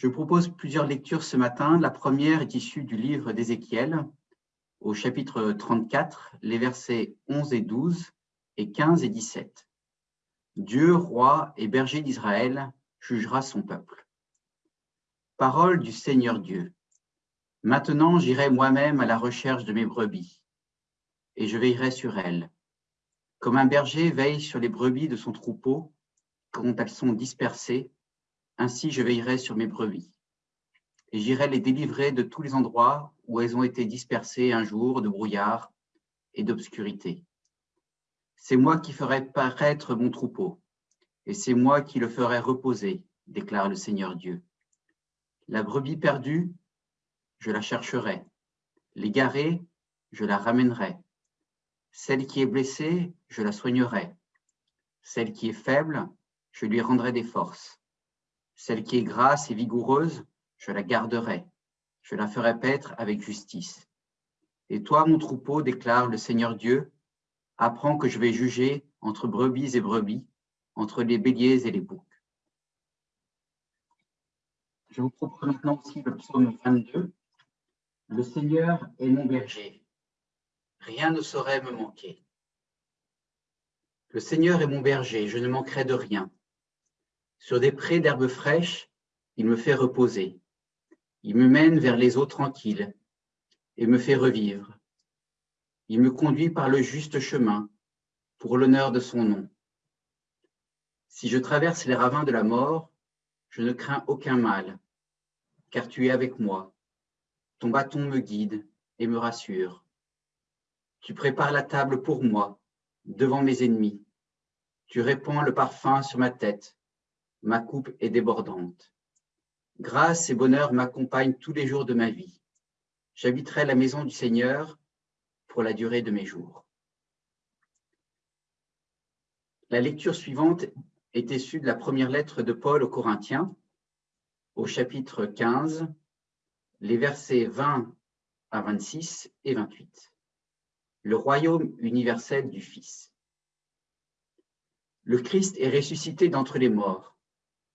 Je propose plusieurs lectures ce matin. La première est issue du livre d'Ézéchiel, au chapitre 34, les versets 11 et 12 et 15 et 17. Dieu, roi et berger d'Israël, jugera son peuple. Parole du Seigneur Dieu. Maintenant j'irai moi-même à la recherche de mes brebis, et je veillerai sur elles. Comme un berger veille sur les brebis de son troupeau, quand elles sont dispersées, ainsi je veillerai sur mes brebis. Et j'irai les délivrer de tous les endroits où elles ont été dispersées un jour de brouillard et d'obscurité. C'est moi qui ferai paraître mon troupeau, et c'est moi qui le ferai reposer, déclare le Seigneur Dieu. La brebis perdue, je la chercherai. L'égarée, je la ramènerai. Celle qui est blessée, je la soignerai. Celle qui est faible, je lui rendrai des forces. Celle qui est grasse et vigoureuse, je la garderai, je la ferai paître avec justice. Et toi, mon troupeau, déclare le Seigneur Dieu, apprends que je vais juger entre brebis et brebis, entre les béliers et les boucs. Je vous propose maintenant aussi le psaume 22. Le Seigneur est mon berger, rien ne saurait me manquer. Le Seigneur est mon berger, je ne manquerai de rien. Sur des prés d'herbes fraîches, il me fait reposer. Il me mène vers les eaux tranquilles et me fait revivre. Il me conduit par le juste chemin pour l'honneur de son nom. Si je traverse les ravins de la mort, je ne crains aucun mal, car tu es avec moi. Ton bâton me guide et me rassure. Tu prépares la table pour moi, devant mes ennemis. Tu répands le parfum sur ma tête ma coupe est débordante. Grâce et bonheur m'accompagnent tous les jours de ma vie. J'habiterai la maison du Seigneur pour la durée de mes jours. La lecture suivante est issue de la première lettre de Paul aux Corinthiens, au chapitre 15, les versets 20 à 26 et 28. Le royaume universel du Fils. Le Christ est ressuscité d'entre les morts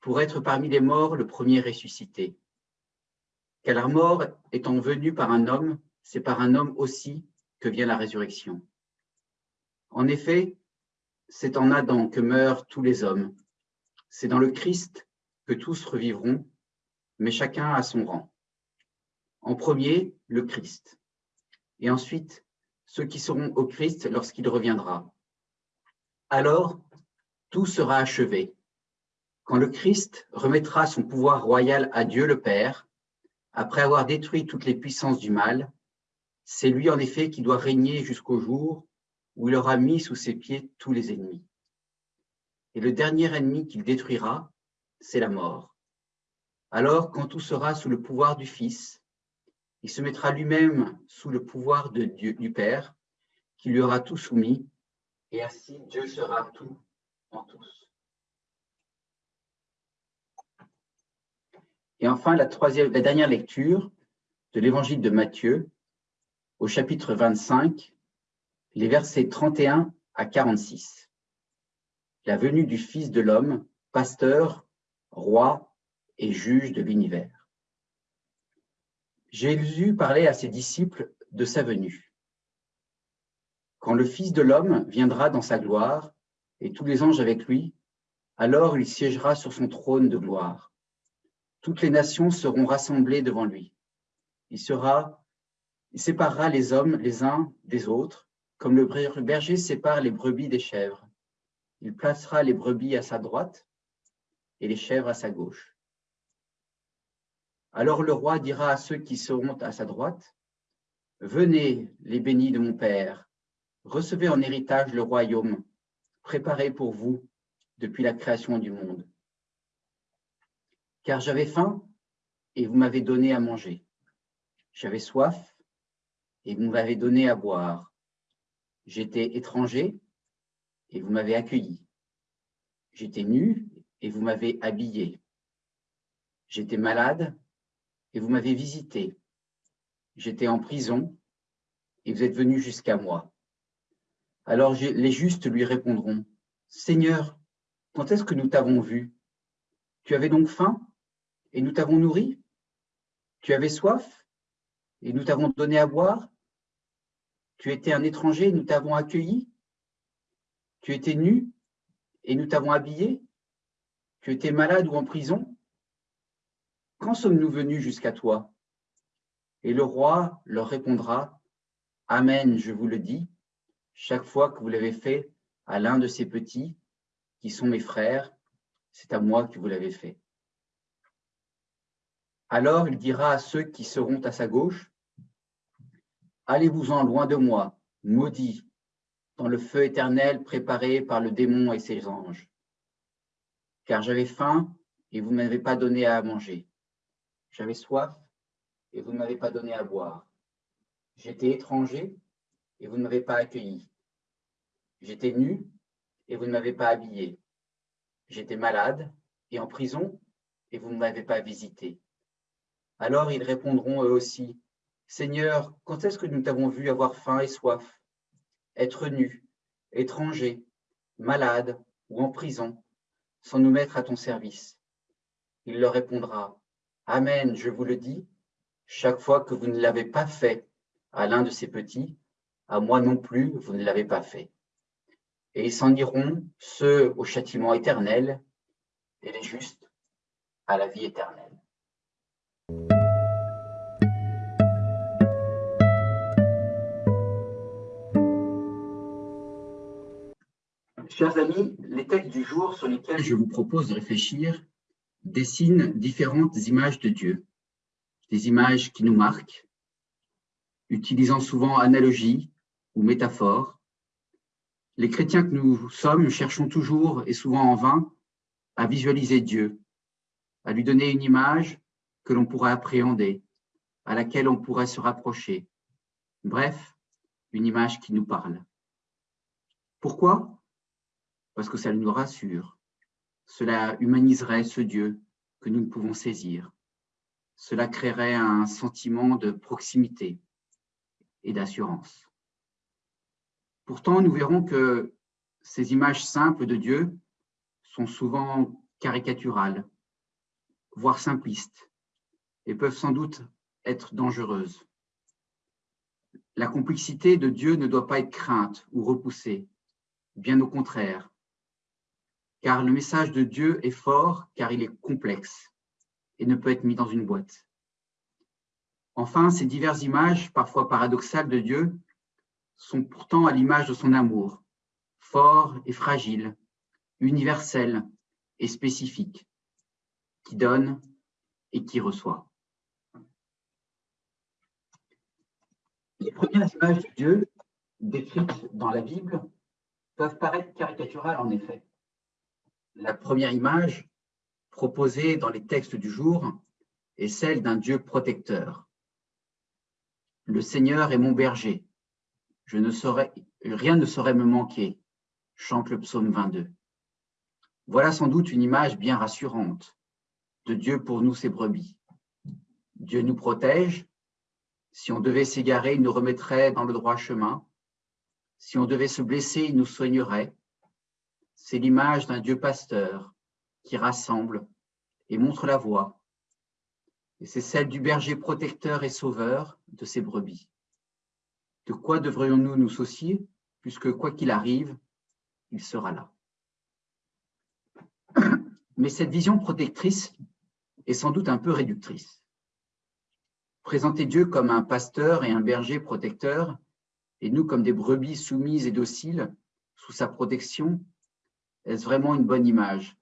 pour être parmi les morts le premier ressuscité. Car la mort étant venue par un homme, c'est par un homme aussi que vient la résurrection. En effet, c'est en Adam que meurent tous les hommes. C'est dans le Christ que tous revivront, mais chacun à son rang. En premier, le Christ, et ensuite ceux qui seront au Christ lorsqu'il reviendra. Alors, tout sera achevé quand le Christ remettra son pouvoir royal à Dieu le Père, après avoir détruit toutes les puissances du mal, c'est lui en effet qui doit régner jusqu'au jour où il aura mis sous ses pieds tous les ennemis. Et le dernier ennemi qu'il détruira, c'est la mort. Alors, quand tout sera sous le pouvoir du Fils, il se mettra lui-même sous le pouvoir du Père, qui lui aura tout soumis, et ainsi Dieu sera tout en tous. Et enfin, la, dernière lecture de l'évangile de Matthieu, au chapitre 25, les versets 31 à 46. La venue du Fils de l'homme, pasteur, roi et juge de l'univers. Jésus parlait à ses disciples de sa venue. Quand le Fils de l'homme viendra dans sa gloire, et tous les anges avec lui, alors il siégera sur son trône de gloire toutes les nations seront rassemblées devant lui. Il, sera, il séparera les hommes les uns des autres, comme le berger sépare les brebis des chèvres. Il placera les brebis à sa droite et les chèvres à sa gauche. Alors le roi dira à ceux qui seront à sa droite, Venez, les bénis de mon Père, recevez en héritage le royaume préparé pour vous depuis la création du monde car j'avais faim et vous m'avez donné à manger. J'avais soif et vous m'avez donné à boire. J'étais étranger et vous m'avez accueilli. J'étais nu et vous m'avez habillé. J'étais malade et vous m'avez visité. J'étais en prison et vous êtes venu jusqu'à moi. Alors les justes lui répondront, Seigneur, quand est-ce que nous t'avons vu? Tu avais donc faim? Et nous t'avons nourri. Tu avais soif. Et nous t'avons donné à boire. Tu étais un étranger et nous t'avons accueilli. Tu étais nu et nous t'avons habillé. Tu étais malade ou en prison. Quand sommes-nous venus jusqu'à toi? Et le roi leur répondra, Amen, je vous le dis, chaque fois que vous l'avez fait à l'un de ces petits, qui sont mes frères, c'est à moi que vous l'avez fait. Alors il dira à ceux qui seront à sa gauche, Allez-vous-en loin de moi, maudits, dans le feu éternel préparé par le démon et ses anges. Car j'avais faim et vous ne m'avez pas donné à manger. J'avais soif et vous ne m'avez pas donné à boire. J'étais étranger et vous ne m'avez pas accueilli. J'étais nu et vous ne m'avez pas habillé. J'étais malade et en prison et vous ne m'avez pas visité. Alors ils répondront eux aussi, Seigneur, quand est-ce que nous t'avons vu avoir faim et soif, être nu, étranger, malade ou en prison, sans nous mettre à ton service Il leur répondra, Amen, je vous le dis, chaque fois que vous ne l'avez pas fait à l'un de ces petits, à moi non plus, vous ne l'avez pas fait. Et ils s'en iront, ceux au châtiment éternel, et les justes à la vie éternelle. Chers amis, les textes du jour sur lesquels je vous propose de réfléchir dessinent différentes images de Dieu, des images qui nous marquent, utilisant souvent analogies ou métaphores. Les chrétiens que nous sommes cherchons toujours, et souvent en vain, à visualiser Dieu, à lui donner une image que l'on pourra appréhender, à laquelle on pourrait se rapprocher. Bref, une image qui nous parle. Pourquoi? Parce que ça nous rassure. Cela humaniserait ce Dieu que nous ne pouvons saisir. Cela créerait un sentiment de proximité et d'assurance. Pourtant, nous verrons que ces images simples de Dieu sont souvent caricaturales, voire simplistes, et peuvent sans doute être dangereuses. La complexité de Dieu ne doit pas être crainte ou repoussée, bien au contraire car le message de Dieu est fort, car il est complexe et ne peut être mis dans une boîte. Enfin, ces diverses images, parfois paradoxales de Dieu, sont pourtant à l'image de son amour, fort et fragile, universel et spécifique, qui donne et qui reçoit. Les premières images de Dieu décrites dans la Bible peuvent paraître caricaturales en effet la première image proposée dans les textes du jour est celle d'un Dieu protecteur. Le Seigneur est mon berger. Rien ne saurait me manquer, chante le psaume 22. Voilà sans doute une image bien rassurante de Dieu pour nous, ses brebis. Dieu nous protège. Si on devait s'égarer, il nous remettrait dans le droit chemin. Si on devait se blesser, il nous soignerait c'est l'image d'un Dieu pasteur qui rassemble et montre la voie. Et c'est celle du berger protecteur et sauveur de ses brebis. De quoi devrions-nous nous soucier, puisque quoi qu'il arrive, il sera là. Mais cette vision protectrice est sans doute un peu réductrice. Présenter Dieu comme un pasteur et un berger protecteur, et nous comme des brebis soumises et dociles sous sa protection, est-ce vraiment une bonne image?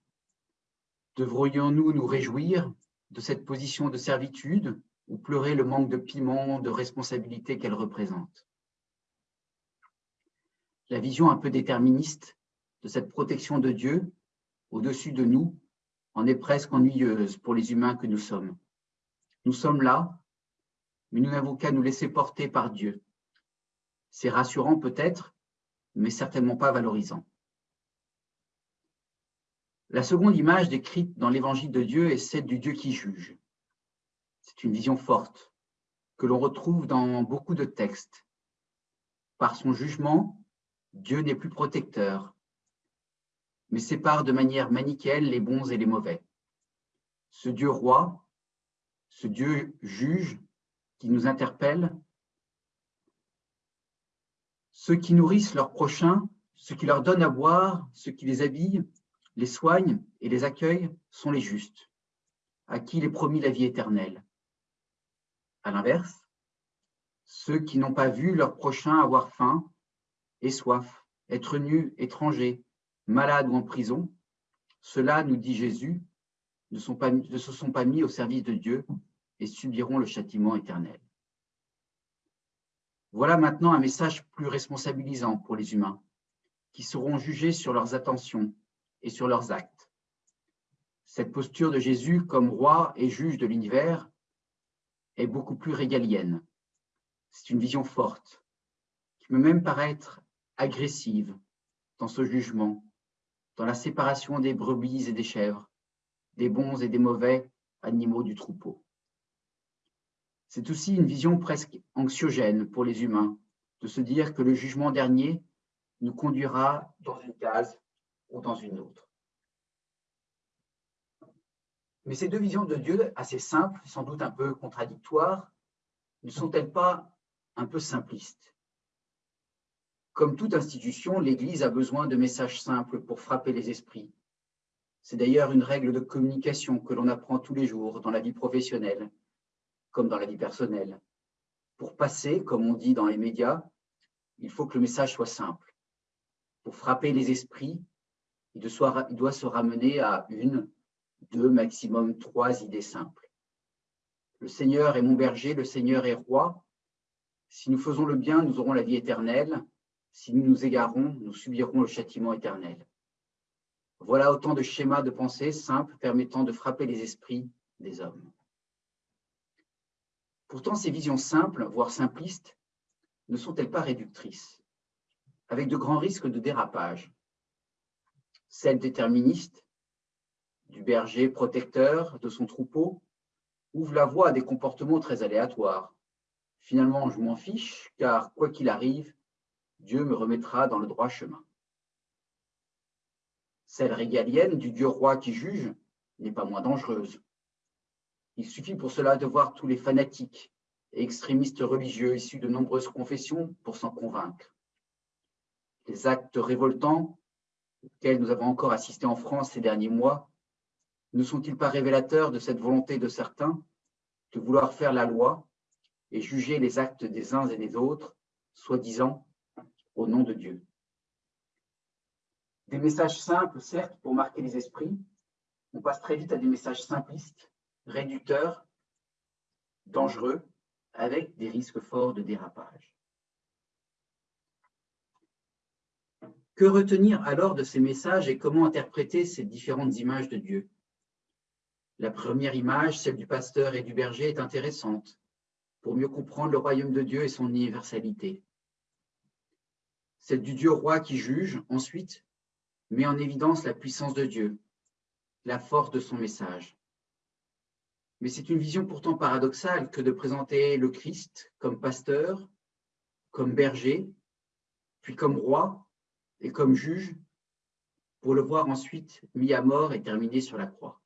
Devrions-nous nous réjouir de cette position de servitude ou pleurer le manque de piment, de responsabilité qu'elle représente? La vision un peu déterministe de cette protection de Dieu au-dessus de nous en est presque ennuyeuse pour les humains que nous sommes. Nous sommes là, mais nous n'avons qu'à nous laisser porter par Dieu. C'est rassurant peut-être, mais certainement pas valorisant. La seconde image décrite dans l'évangile de Dieu est celle du Dieu qui juge. C'est une vision forte que l'on retrouve dans beaucoup de textes. Par son jugement, Dieu n'est plus protecteur, mais sépare de manière manichéenne les bons et les mauvais. ce Dieu roi, ce Dieu juge qui nous interpelle, ceux qui nourrissent leurs prochains, ceux qui leur donnent à boire, ceux qui les habillent, les soignent et les accueillent sont les justes, à qui il est promis la vie éternelle. À l'inverse, ceux qui n'ont pas vu leur prochain avoir faim et soif, être nus, étrangers, malades ou en prison, ceux-là, nous dit Jésus, ne se sont pas mis au service de Dieu et subiront le châtiment éternel. Voilà maintenant un message plus responsabilisant pour les humains, qui seront jugés sur leurs attentions et sur leurs actes. Cette posture de Jésus comme roi et juge de l'univers est beaucoup plus régalienne. C'est une vision forte, qui peut même paraître agressive dans ce jugement, dans la séparation des brebis et des chèvres, des bons et des mauvais animaux du troupeau. C'est aussi une vision presque anxiogène pour les humains, de se dire que le jugement dernier nous conduira dans une case ou dans une autre. Mais ces deux visions de Dieu, assez simples, sans doute un peu contradictoires, ne sont-elles pas un peu simplistes? Comme toute institution, l'Église a besoin de messages simples pour frapper les esprits. C'est d'ailleurs une règle de communication que l'on apprend tous les jours dans la vie professionnelle, comme dans la vie personnelle. Pour passer, comme on dit dans les médias, il faut que le message soit simple. Pour frapper les esprits, il doit se ramener à une, deux, maximum trois idées simples. Le Seigneur est mon berger, le Seigneur est roi. Si nous faisons le bien, nous aurons la vie éternelle. Si nous nous égarons, nous subirons le châtiment éternel. Voilà autant de schémas de pensée simples permettant de frapper les esprits des hommes. Pourtant, ces visions simples, voire simplistes, ne sont-elles pas réductrices, avec de grands risques de dérapage Celles déterministes, du berger protecteur de son troupeau, ouvrent la voie à des comportements très aléatoires. Finalement, je m'en fiche, car quoi qu'il arrive, Dieu me remettra dans le droit chemin. Celle régalienne du Dieu roi qui juge n'est pas moins dangereuse. Il suffit pour cela de voir tous les fanatiques et extrémistes religieux issus de nombreuses confessions pour s'en convaincre. Les actes révoltants auxquels nous avons encore assisté en France ces derniers mois ne sont-ils pas révélateurs de cette volonté de certains de vouloir faire la loi et juger les actes des uns et des autres, soi-disant au nom de Dieu? Des messages simples, certes, pour marquer les esprits, on passe très vite à des messages simplistes réducteur, dangereux, avec des risques forts de dérapage. Que retenir alors de ces messages et comment interpréter ces différentes images de Dieu? La première image, celle du pasteur et du berger, est intéressante pour mieux comprendre le royaume de Dieu et son universalité. Celle du Dieu roi qui juge, ensuite, met en évidence la puissance de Dieu, la force de son message. Mais c'est une vision pourtant paradoxale que de présenter le Christ comme pasteur, comme berger, puis comme roi et comme juge, pour le voir ensuite mis à mort et terminé sur la croix.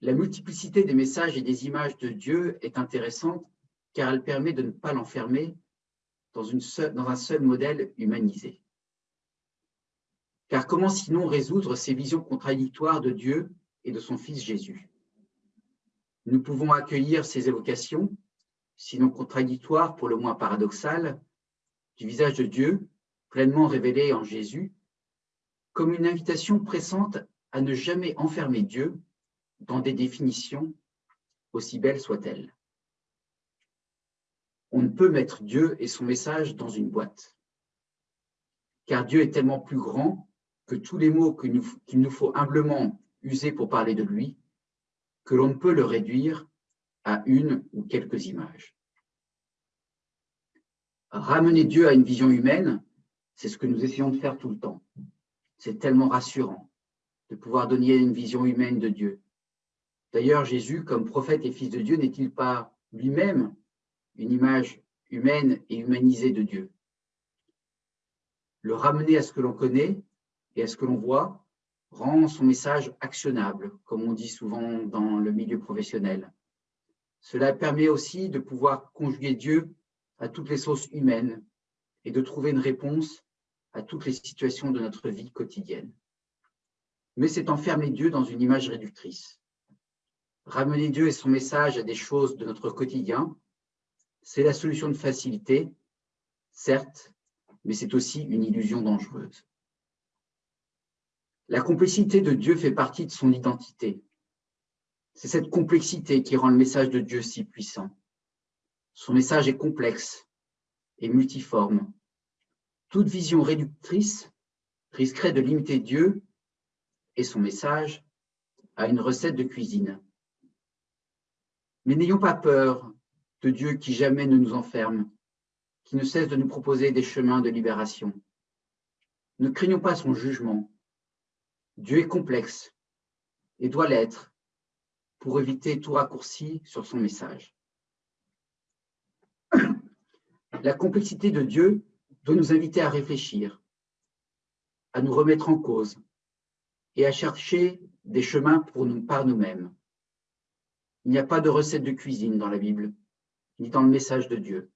La multiplicité des messages et des images de Dieu est intéressante car elle permet de ne pas l'enfermer dans, un seul modèle humanisé. Car comment sinon résoudre ces visions contradictoires de Dieu et de son Fils Jésus? Nous pouvons accueillir ces évocations, sinon contradictoires pour le moins paradoxales, du visage de Dieu, pleinement révélé en Jésus, comme une invitation pressante à ne jamais enfermer Dieu dans des définitions, aussi belles soient-elles. On ne peut mettre Dieu et son message dans une boîte, car Dieu est tellement plus grand que tous les mots qu'il nous faut humblement usé pour parler de lui, que l'on ne peut le réduire à une ou quelques images. Ramener Dieu à une vision humaine, c'est ce que nous essayons de faire tout le temps. C'est tellement rassurant de pouvoir donner une vision humaine de Dieu. D'ailleurs, Jésus, comme prophète et fils de Dieu, n'est-il pas lui-même une image humaine et humanisée de Dieu? Le ramener à ce que l'on connaît et à ce que l'on voit rend son message actionnable, comme on dit souvent dans le milieu professionnel. Cela permet aussi de pouvoir conjuguer Dieu à toutes les sources humaines et de trouver une réponse à toutes les situations de notre vie quotidienne. Mais c'est enfermer Dieu dans une image réductrice. Ramener Dieu et son message à des choses de notre quotidien, c'est la solution de facilité, certes, mais c'est aussi une illusion dangereuse. La complexité de Dieu fait partie de son identité. C'est cette complexité qui rend le message de Dieu si puissant. Son message est complexe et multiforme. Toute vision réductrice risquerait de limiter Dieu et son message à une recette de cuisine. Mais n'ayons pas peur de Dieu qui jamais ne nous enferme, qui ne cesse de nous proposer des chemins de libération. Ne craignons pas son jugement. Dieu est complexe et doit l'être pour éviter tout raccourci sur son message. La complexité de Dieu doit nous inviter à réfléchir, à nous remettre en cause et à chercher des chemins pour nous par nous-mêmes. Il n'y a pas de recette de cuisine dans la Bible, ni dans le message de Dieu.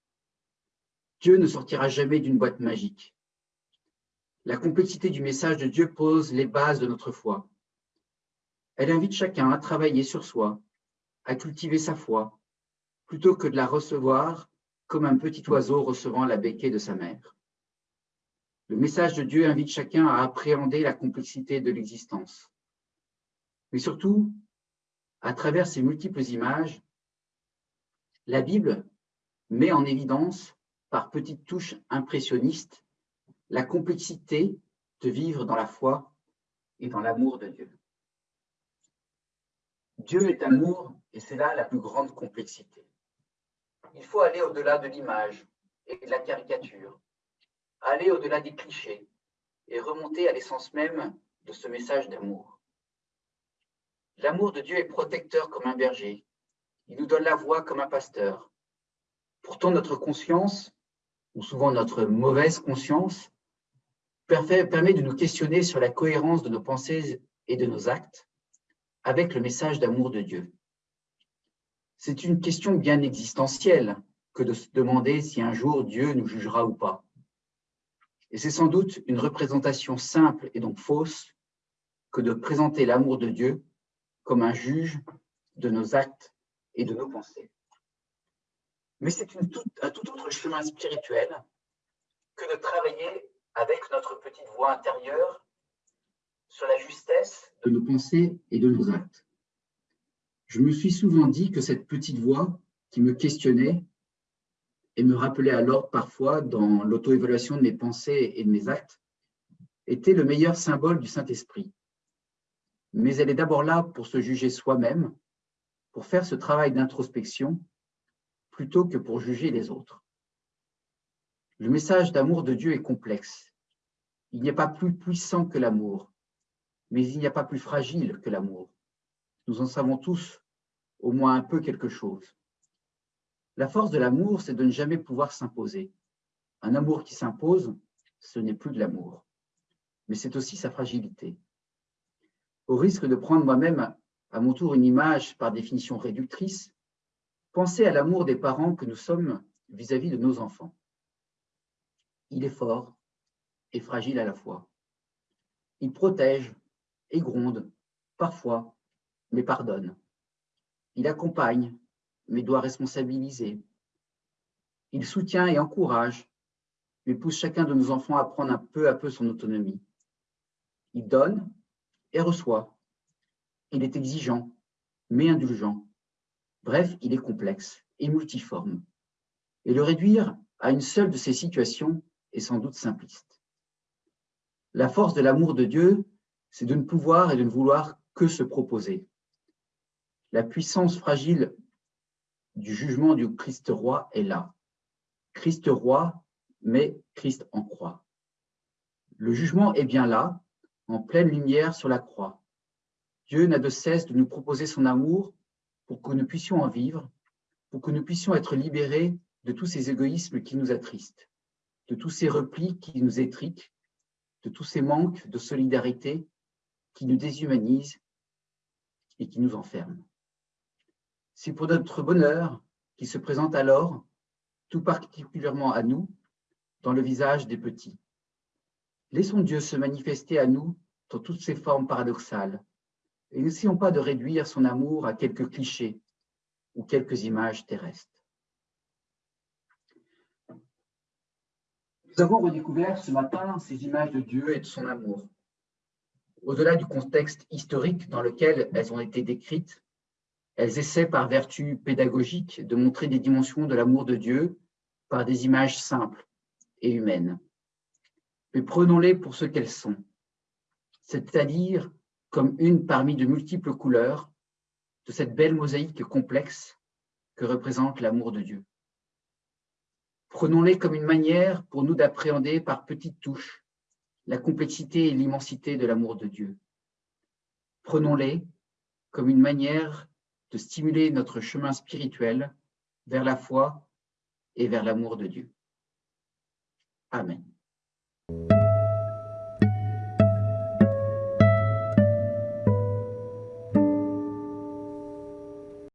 Dieu ne sortira jamais d'une boîte magique. La complexité du message de Dieu pose les bases de notre foi. Elle invite chacun à travailler sur soi, à cultiver sa foi, plutôt que de la recevoir comme un petit oiseau recevant la béquée de sa mère. Le message de Dieu invite chacun à appréhender la complexité de l'existence. Mais surtout, à travers ces multiples images, la Bible met en évidence, par petites touches impressionnistes, la complexité de vivre dans la foi et dans l'amour de Dieu. Dieu est amour et c'est là la plus grande complexité. Il faut aller au-delà de l'image et de la caricature, aller au-delà des clichés et remonter à l'essence même de ce message d'amour. L'amour de Dieu est protecteur comme un berger. Il nous donne la voix comme un pasteur. Pourtant, notre conscience, ou souvent notre mauvaise conscience, permet de nous questionner sur la cohérence de nos pensées et de nos actes avec le message d'amour de Dieu. C'est une question bien existentielle que de se demander si un jour Dieu nous jugera ou pas. Et c'est sans doute une représentation simple et donc fausse que de présenter l'amour de Dieu comme un juge de nos actes et de nos pensées. Mais c'est un tout autre chemin spirituel que de travailler avec notre petite voix intérieure sur la justesse de nos pensées et de nos actes. Je me suis souvent dit que cette petite voix qui me questionnait et me rappelait alors parfois dans l'auto-évaluation de mes pensées et de mes actes était le meilleur symbole du Saint-Esprit mais elle est d'abord là pour se juger soi-même, pour faire ce travail d'introspection, plutôt que pour juger les autres. Le message d'amour de Dieu est complexe. Il n'y a pas plus puissant que l'amour, mais il n'y a pas plus fragile que l'amour. Nous en savons tous au moins un peu quelque chose. La force de l'amour, c'est de ne jamais pouvoir s'imposer. Un amour qui s'impose, ce n'est plus de l'amour, mais c'est aussi sa fragilité au risque de prendre moi-même à mon tour une image par définition réductrice, pensez à l'amour des parents que nous sommes vis-à-vis de nos enfants. Il est fort et fragile à la fois. Il protège et gronde, parfois, mais pardonne. Il accompagne, mais doit responsabiliser. Il soutient et encourage, mais pousse chacun de nos enfants à prendre un peu à peu son autonomie. Il donne, et reçoit. Il est exigeant, mais indulgent. Bref, il est complexe et multiforme. Et le réduire à une seule de ces situations est sans doute simpliste. La force de l'amour de Dieu, c'est de ne pouvoir et de ne vouloir que se proposer. La puissance fragile du jugement du Christ roi est là. Christ roi, mais Christ en croix. Le jugement est bien là, en pleine lumière sur la croix. Dieu n'a de cesse de nous proposer son amour pour que nous puissions en vivre, pour que nous puissions être libérés de tous ces égoïsmes qui nous attristent, de tous ces replis qui nous étriquent, de tous ces manques de solidarité qui nous déshumanise et qui nous enferme. C'est pour notre bonheur qui se présente alors, tout particulièrement à nous, dans le visage des petits. Laissons Dieu se manifester à nous dans toutes ses formes paradoxales et n'essayons pas de réduire son amour à quelques clichés ou quelques images terrestres. Nous avons redécouvert ce matin ces images de Dieu et de son amour. Au-delà du contexte historique dans lequel elles ont été décrites, elles essaient par vertu pédagogique de montrer des dimensions de l'amour de Dieu par des images simples et humaines. Mais prenons-les pour ce qu'elles sont, c'est-à-dire comme une parmi de multiples couleurs de cette belle mosaïque complexe que représente l'amour de Dieu. Prenons-les comme une manière pour nous d'appréhender par petites touches la complexité et l'immensité de l'amour de Dieu. Prenons-les comme une manière de stimuler notre chemin spirituel vers la foi et vers l'amour de Dieu. Amen.